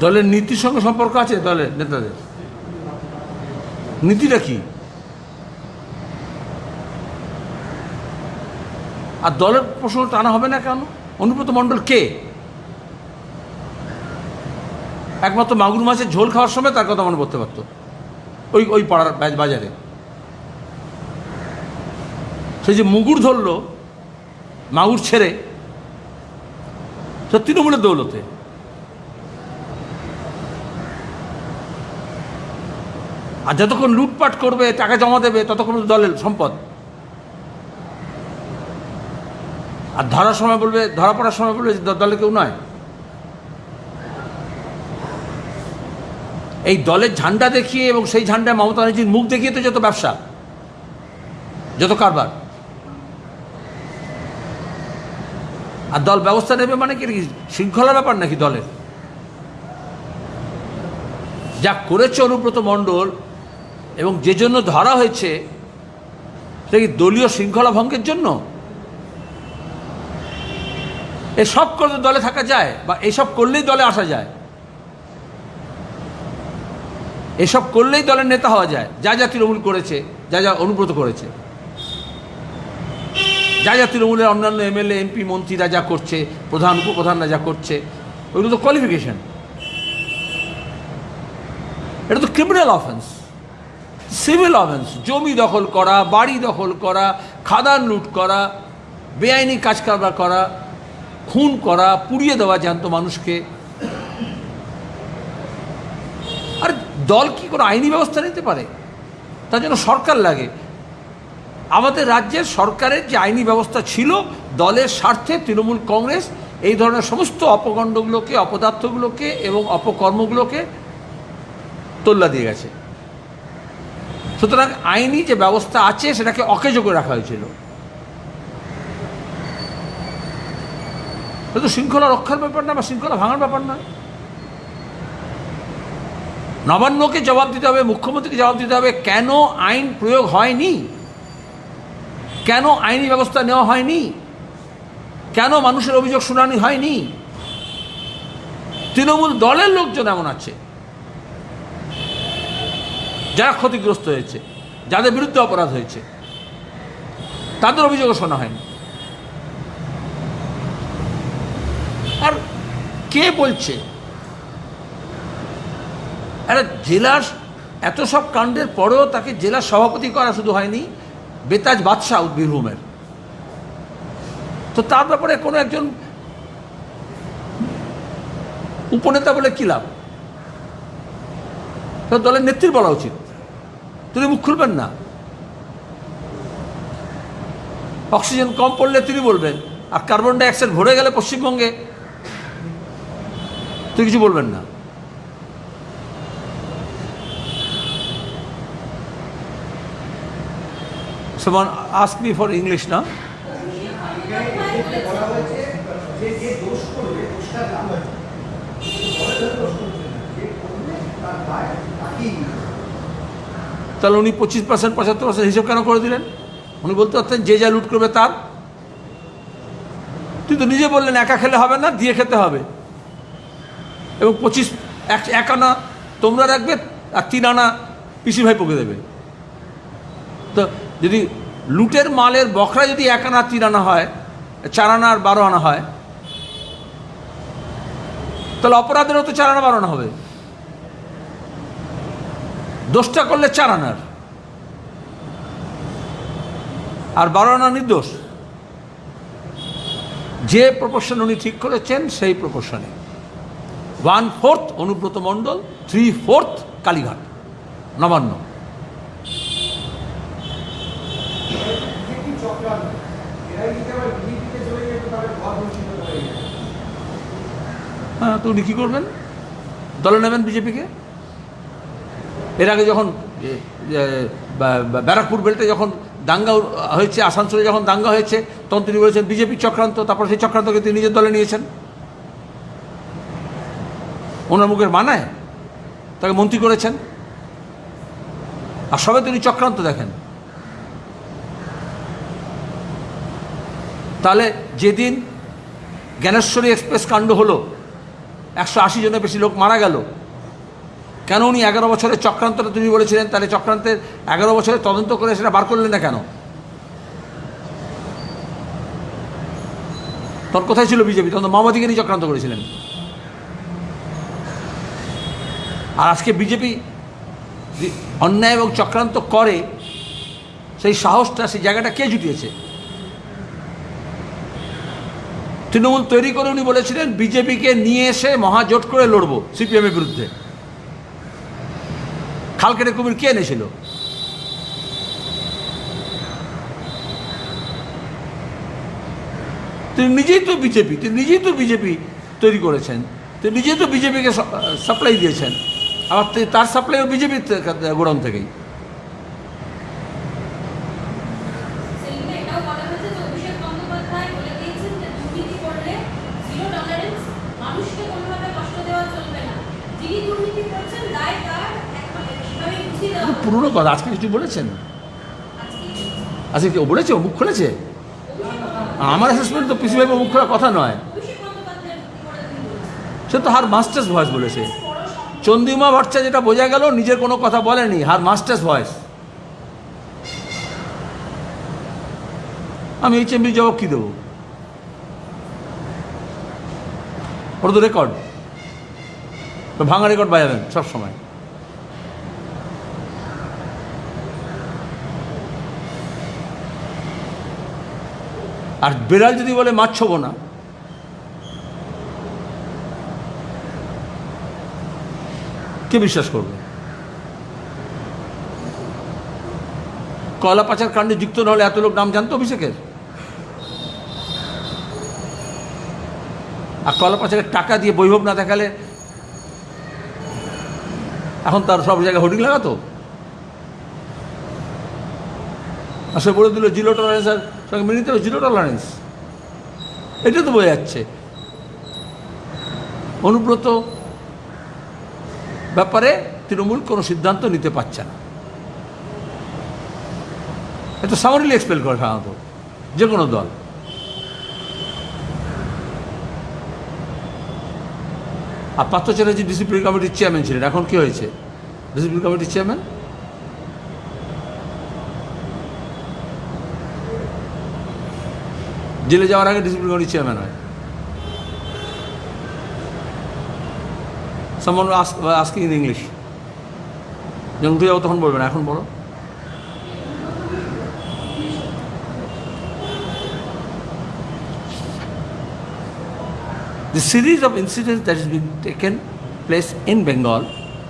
দলের নীতির সঙ্গে সম্পর্ক আছে দলের নেতাদের? নীতিটা কি? আর দলের প্রশ্ন টানা হবে না কেন? অনুব্রত মণ্ডল কে? একমাত্র মাগুর মাছের ঝোল খাওয়ার সময় তার কথা মনে পড়তে পারতো। ওই ওই পাড়ার বাজারে। সে যে মুগুর ধরলো, মাগুর ছেড়ে, সে তৃণমূলের দৌলতে। আর যতক্ষণ লুটপাট করবে, টাকা জমা দেবে, ততক্ষণ দলের সম্পদ। আর ধরার সময় বলবে, ধরা পড়ার সময় বলবে যে দলে কেউ নয়। এই দলের ঝান্ডা দেখিয়ে এবং সেই ঝান্ডায় মমতা ব্যানার্জির মুখ দেখিয়ে তো যত ব্যবসা, যত কারবার। আর দল ব্যবস্থা নেবে মানে কি? শৃঙ্খলা ব্যাপার নাকি দলের? যা করেছে অনুব্রত মণ্ডল এবং যে জন্য ধরা হয়েছে সেটা কি দলীয় শৃঙ্খলা ভঙ্গের জন্য? এসব করলে দলে থাকা যায় বা এসব করলেই দলে আসা যায়? এসব করলেই দলের নেতা হওয়া যায়। যা যা তৃণমূল করেছে, যা যা অনুব্রত করেছে। যা যা তৃণমূলের অন্যান্য এমএলএ, এমপি, মন্ত্রীরা যা করছে, প্রধান, উপপ্রধানরা যা করছে ওইগুলো তো কোয়ালিফিকেশন এটা তো ক্রিমিনাল অফেন্স সিভিল অফেন্স, জমি দখল করা, বাড়ি দখল করা, খাদান লুট করা, বেআইনি কাজ কারবার করা, খুন করা, পুড়িয়ে দেওয়া জ্যান্ত মানুষকে। আর দল কি কোনো আইনি ব্যবস্থা নিতে পারে? তার জন্য সরকার লাগে। আমাদের রাজ্যের সরকারের যে আইনি ব্যবস্থা ছিল, দলের স্বার্থে তৃণমূল কংগ্রেস এই ধরনের সমস্ত অপকাণ্ডগুলোকে, অপদার্থগুলোকে এবং অপকর্মগুলোকে তোল্লা দিয়ে গেছে। সুতরাং আইনি যে ব্যবস্থা আছে, সেটাকে অকেজ করে রাখা হয়েছিল। তো শৃঙ্খলা রক্ষার ব্যাপার না, বা শৃঙ্খলা ভাঙার ব্যাপার নয় নবান্নকে জবাব দিতে হবে, মুখ্যমন্ত্রীকে জবাব দিতে হবে, কেন আইন প্রয়োগ হয়নি? কেন আইনি ব্যবস্থা নেওয়া হয়নি? কেন মানুষের অভিযোগ শুনানি হয়নি? তৃণমূল দলের লোকজন এমন আছে। যারা ক্ষতিগ্রস্ত হয়েছে, যাদের বিরুদ্ধে অপরাধ হয়েছে, তাদের অভিযোগও শোনা হয়নি। আর কে বলছে? আরে জেলার এত সব কাণ্ডের পরেও তাকে জেলার সভাপতি করা শুধু হয়নি, বেতাজ বাদশাহ বীরভূমের তো তার ব্যাপারে কোনো একজন উপনেতা বলে কী লাভ? তো দলের নেত্রীর বলা উচিত। তিনি মুখ খুলবেন না। অক্সিজেন কম পড়লে তিনি বলবেন, আর কার্বন ডাইঅক্সাইড ভরে গেলে পশ্চিমবঙ্গে তুই কিছু বলবেন না। Someone ask me for English now. বলা হয়েছে যে যে দোষ করবে দোষটা দাম দলের দোষ করছে না। যে করবে তার দায় তাকেই নিতে হবে। তাহলে উনি পঁচিশ পার্সেন্ট পঁচাত্তর পার্সেন্ট হিসেব কেন করে দিলেন? উনি বলতে পারতেন, যে যা লুট করবে তার। তুই তো নিজে বললেন, একা খেলে হবে না, দিয়ে খেতে হবে। এবং পঁচিশ, এক এক আনা তোমরা রাখবে, আর তিন আনা পিসি ভাই পকে দেবে। তো যদি লুটের মালের বখরা যদি এক আনা, তিন আনা হয়, চার আনা আর বারো আনা হয়, তাহলে অপরাধেরও তো চার আনা, বারো আনা হবে। দোষটা করলে চার আনার। আর বারো আনা নির্দোষ যে প্রপোর্শন উনি ঠিক করেছেন, সেই প্রপোর্শনে। One fourth Anubrata Mondal three fourth Kalighat, Nabanna. হ্যাঁ তো উনি কী করবেন? দলে নেবেন বিজেপিকে? এর আগে যখন ব্যারাকপুর বেল্টে যখন দাঙ্গা হয়েছে, আসানসোলে যখন দাঙ্গা হয়েছে, তখন তিনি বলেছেন, বিজেপি চক্রান্ত, তারপর সেই চক্রান্তকে তিনি নিজের দলে নিয়েছেন। ওনার মুখের মানায় তাকে মন্ত্রী করেছেন। আর সবে তিনি চক্রান্ত দেখেন। তাহলে যেদিন জ্ঞানেশ্বরী এক্সপ্রেস কাণ্ড হলো, একশো আশি জনের বেশি লোক মারা গেল কেন উনি এগারো বছরের চক্রান্তটা তিনি বলেছিলেন? তাহলে চক্রান্তের এগারো বছরের তদন্ত করে সেটা বার করলেন না কেন? তখন কোথায় ছিল বিজেপি? তখন মাওবাদীকে নিয়ে চক্রান্ত করেছিলেন। আর আজকে বিজেপি অন্যায় এবং চক্রান্ত করে, সেই সাহসটা, সেই জায়গাটা কে জুটিয়েছে? তৃণমূল তৈরি করে উনি বলেছিলেন, বিজেপিকে নিয়ে এসে মহাজোট করে লড়বো সিপিএমের বিরুদ্ধে। খাল কেটে কুমির কে এনেছিল? তিনি নিজেই তো বিজেপি, তিনি নিজেই তো বিজেপি তৈরি করেছেন। তিনি নিজেই তো বিজেপিকে সাপ্লাই দিয়েছেন। আবার তার সাপ্লাইও বিজেপির গোডাউন থেকেই সেদিনে এটাও বলা হয়েছে যে অভিষেক বন্দ্যোপাধ্যায় বলে দিয়েছেন যে দুর্নীতি করলে জিরো টলারেন্স মানুষকে কোনোভাবে কষ্ট দেওয়া চলবে না যিনি দুর্নীতি করছেন দায় তার একভাবে সেভাবে বুঝিয়ে দেওয়া খুব হবে। পুরনো কথা, আজকে কিছু বলেছেন? আজকে কেউ বলেছে? মুখ খুলেছে? আমার অ্যাসেসমেন্ট তো পিসি ভাই মুখ খোলা কথা নয়। সে তো হার মাস্টার্স ভয়েস বলেছে। চন্দ্রিমা ভট্টাচার্য যেটা বোঝা গেল, নিজের কোনো কথা বলেনি, হার মাস্টার্স ভয়েস। আমি এই চেম্বির জবাব কী দেবো? ওটা তো রেকর্ড ভাঙা রেকর্ড বাজাবেন সব আর বেড়াল যদি বলে, মাছ ছোবো না। কে বিশ্বাস করবে? কয়লা পাচার কাণ্ডে যুক্ত না হলে এত লোক নাম জানতো অভিষেকের? আর কয়লা পাচারের টাকা দিয়ে বৈভব না দেখালে এখন তার সব জায়গায় হোর্ডিং লাগাতো? সে বলে দিল জিরো টলারেন্স আর সঙ্গে নিতে হবে জিরো টলারেন্স এটা তো বোঝা যাচ্ছে অনুব্রত ব্যাপারে তৃণমূল কোনো সিদ্ধান্ত নিতে পারছে না। এত সামারিলি এক্সপেল করে সাধারণত যে কোনো দল। আর পার্থ চ্যাটার্জি ডিসিপ্লিন কমিটির চেয়ারম্যান ছিলেন। এখন কি হয়েছে? ডিসিপ্লিন কমিটির চেয়ারম্যান জেলে যাওয়ার আগে ডিসিপ্লিন কমিটির চেয়ারম্যান হয় সামন আস্কিং ইন ইংলিশ যখন তুই যাব তখন বলবে না এখন বলো The series of incidents that has been taken place in Bengal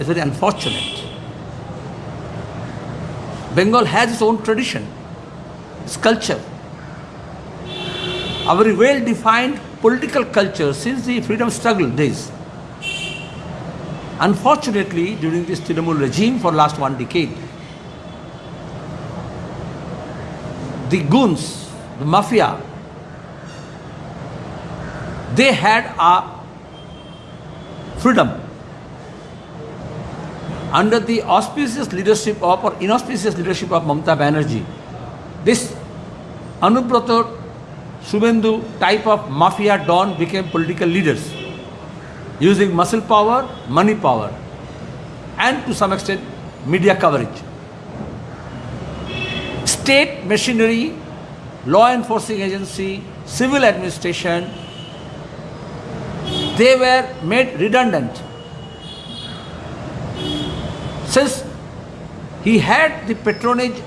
is very unfortunate. Bengal has its own tradition, its culture, a very well defined political culture since the freedom struggle days. Unfortunately, during this Trinamool regime for last one decade, the goons, the mafia, they had a freedom under the auspicious leadership of or inauspicious leadership of Mamata Banerjee. This Anubrata Subendu type of mafia don became political leaders using muscle power, money power, and to some extent media coverage. State machinery, law enforcing agency, civil administration, they were made redundant. Since he had the patronage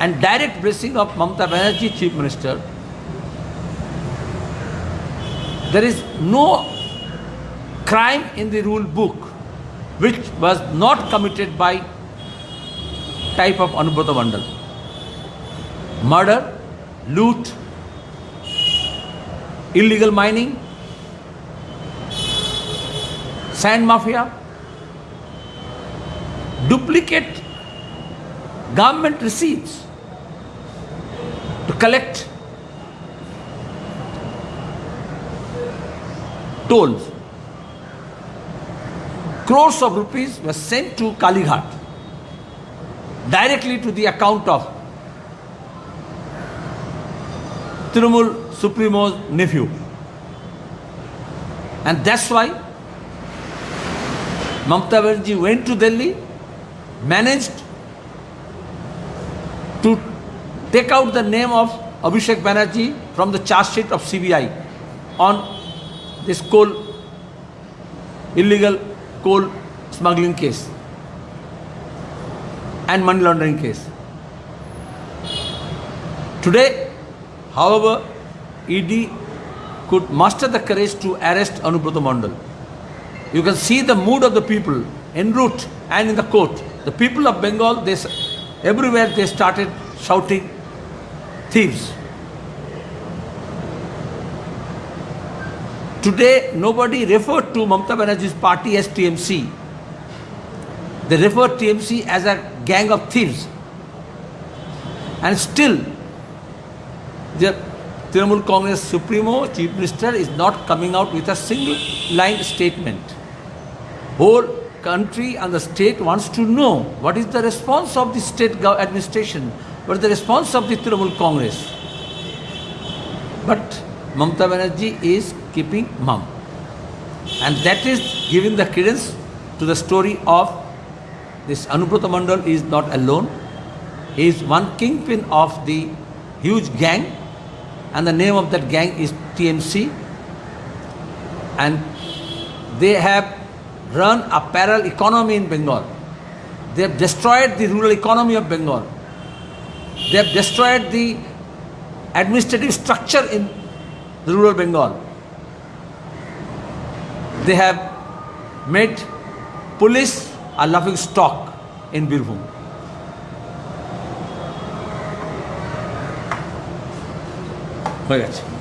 and direct blessing of Mamata Banerjee, Chief Minister, there is no crime in the rule book which was not committed by type of Anubrata Mandal. Murder, loot, illegal mining, sand mafia, duplicate government receipts to collect tolls. Crores of rupees were sent to Kalighat directly to the account of Trinamool Supremo's nephew. And that's why Mamta Banerjee went to Delhi, managed to take out the name of Abhishek Banerjee from the charge sheet of CBI on this coal, illegal coal smuggling case and money laundering case. Today, however, ED could muster the courage to arrest Anubrata Mandal. You can see the mood of the people en route and in the court. The people of Bengal, they, everywhere they started shouting, thieves. Today, nobody referred to Mamata Banerjee's party as TMC. They referred to TMC as a gang of thieves. And still, the Trinamool Congress Supremo Chief Minister is not coming out with a single line statement. Whole country and the state wants to know what is the response of the state administration, what is the response of the Trinamool Congress. But Mamata Banerjee is keeping mum. And that is giving the credence to the story of this Anubrata Mandal is not alone. He is one kingpin of the huge gang, and the name of that gang is TMC. And they have run a parallel economy in Bengal. They have destroyed the rural economy of Bengal. They have destroyed the administrative structure in the rural Bengal. They have made police a laughing stock in Birbhum. হয়ে গেছে